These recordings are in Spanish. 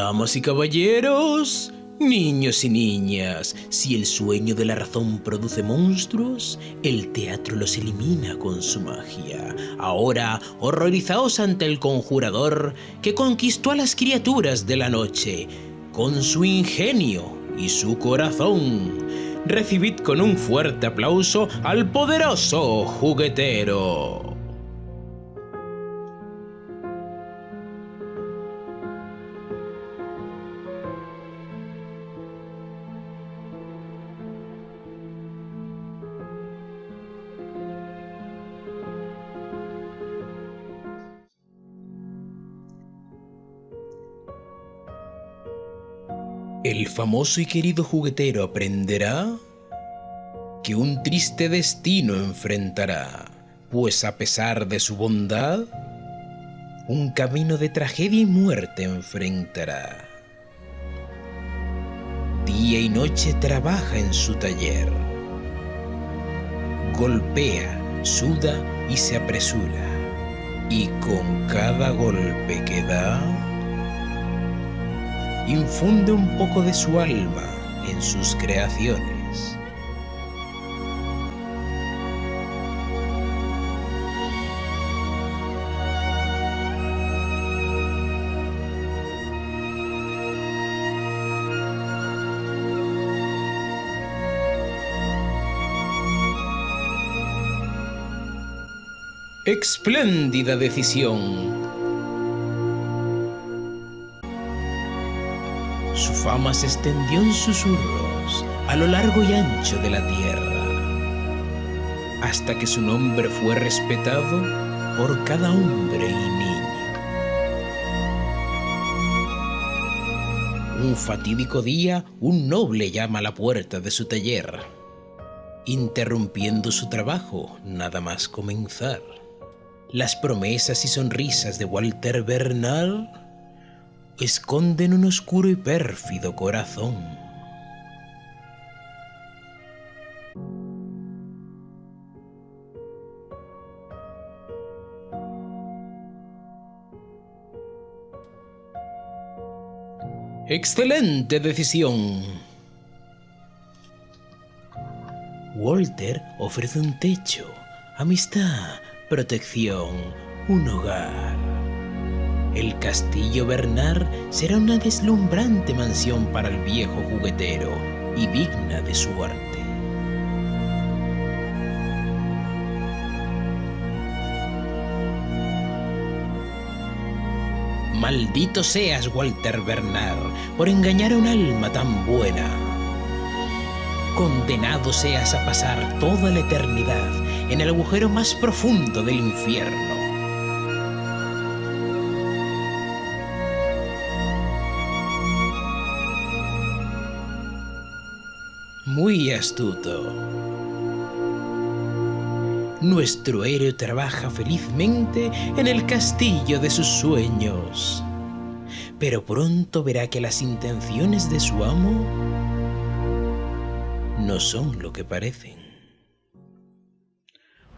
Damas y caballeros, niños y niñas, si el sueño de la razón produce monstruos, el teatro los elimina con su magia. Ahora, horrorizaos ante el conjurador que conquistó a las criaturas de la noche con su ingenio y su corazón. Recibid con un fuerte aplauso al poderoso juguetero. El famoso y querido juguetero aprenderá que un triste destino enfrentará, pues a pesar de su bondad, un camino de tragedia y muerte enfrentará. Día y noche trabaja en su taller, golpea, suda y se apresura, y con cada golpe que da, infunde un poco de su alma en sus creaciones. Espléndida decisión fama se extendió en susurros a lo largo y ancho de la tierra, hasta que su nombre fue respetado por cada hombre y niño. Un fatídico día, un noble llama a la puerta de su taller, interrumpiendo su trabajo nada más comenzar. Las promesas y sonrisas de Walter Bernal esconden un oscuro y pérfido corazón. Excelente decisión. Walter ofrece un techo, amistad, protección, un hogar. El castillo Bernard será una deslumbrante mansión para el viejo juguetero y digna de su arte. Maldito seas, Walter Bernard, por engañar a un alma tan buena. Condenado seas a pasar toda la eternidad en el agujero más profundo del infierno. Muy astuto. Nuestro héroe trabaja felizmente en el castillo de sus sueños, pero pronto verá que las intenciones de su amo no son lo que parecen.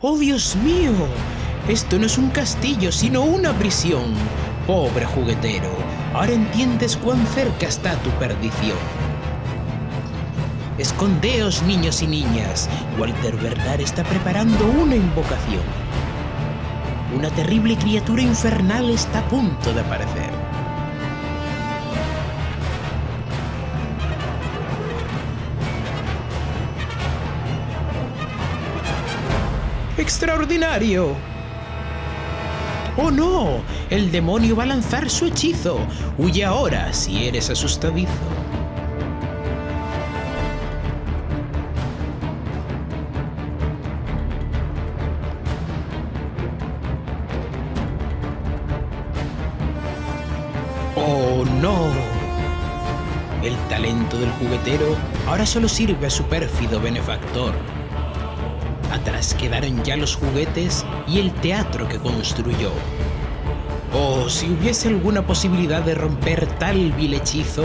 ¡Oh, Dios mío! Esto no es un castillo, sino una prisión. Pobre juguetero, ahora entiendes cuán cerca está tu perdición. Escondeos, niños y niñas. Walter Bernard está preparando una invocación. Una terrible criatura infernal está a punto de aparecer. ¡Extraordinario! ¡Oh no! El demonio va a lanzar su hechizo. Huye ahora si eres asustadizo. El talento del juguetero ahora solo sirve a su pérfido benefactor. Atrás quedaron ya los juguetes y el teatro que construyó. Oh, si hubiese alguna posibilidad de romper tal vil hechizo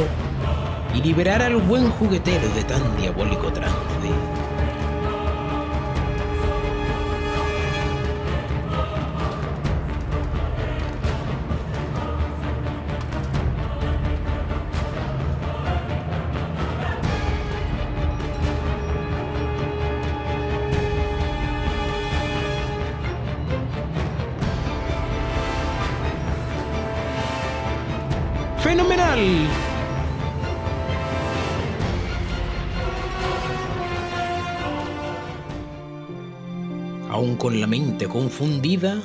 y liberar al buen juguetero de tan diabólico trance. Aún con la mente confundida,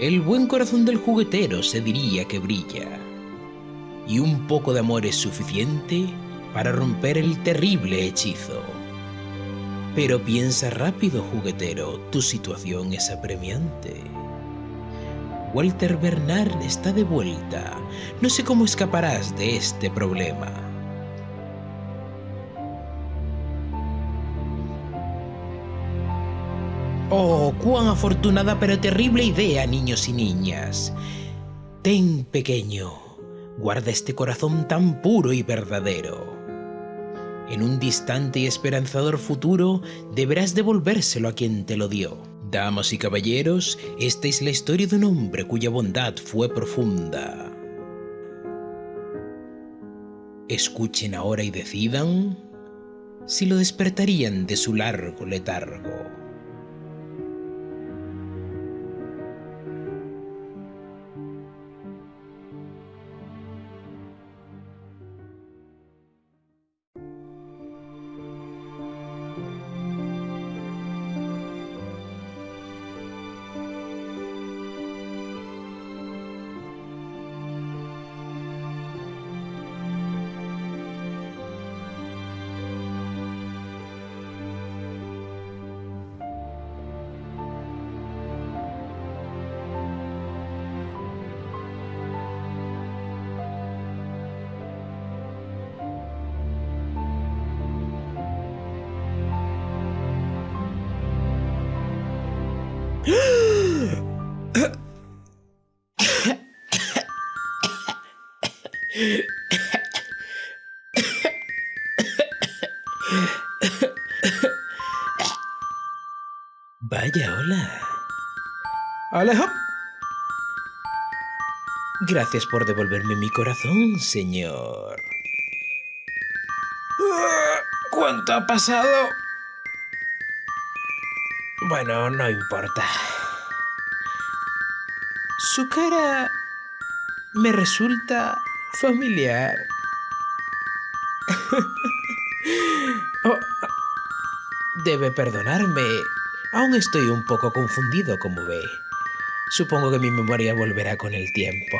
el buen corazón del juguetero se diría que brilla. Y un poco de amor es suficiente para romper el terrible hechizo. Pero piensa rápido, juguetero, tu situación es apremiante. Walter Bernard está de vuelta. No sé cómo escaparás de este problema. Oh, cuán afortunada pero terrible idea, niños y niñas. Ten, pequeño, guarda este corazón tan puro y verdadero. En un distante y esperanzador futuro deberás devolvérselo a quien te lo dio. Damas y caballeros, esta es la historia de un hombre cuya bondad fue profunda. Escuchen ahora y decidan si lo despertarían de su largo letargo. Vaya, hola. Alejo. Gracias por devolverme mi corazón, señor. ¿Cuánto ha pasado? Bueno, no importa. Su cara me resulta familiar. Oh, debe perdonarme. Aún estoy un poco confundido, como ve. Supongo que mi memoria volverá con el tiempo.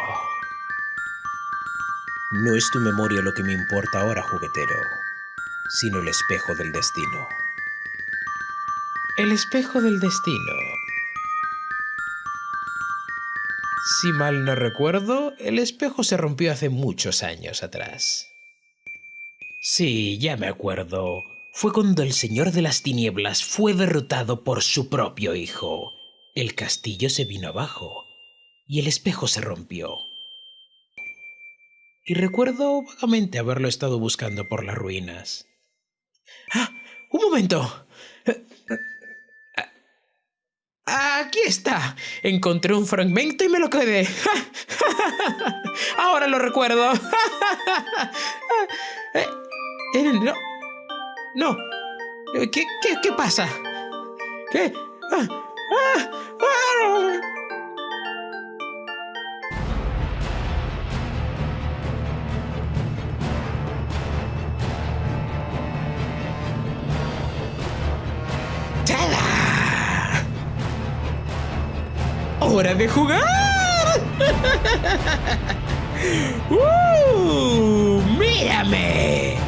No es tu memoria lo que me importa ahora, juguetero, sino el espejo del destino. El espejo del destino. Si mal no recuerdo, el espejo se rompió hace muchos años atrás. Sí, ya me acuerdo. Fue cuando el Señor de las Tinieblas fue derrotado por su propio hijo. El castillo se vino abajo y el espejo se rompió. Y recuerdo vagamente haberlo estado buscando por las ruinas. ¡Ah! ¡Un momento! Aquí está. Encontré un fragmento y me lo quedé. Ahora lo recuerdo. Eh, eh, no. No. Eh, ¿Qué, qué, qué pasa? ¿Qué? Ah, ah, ah. ¡Hora de jugar! ¡Uh! ¡Mírame!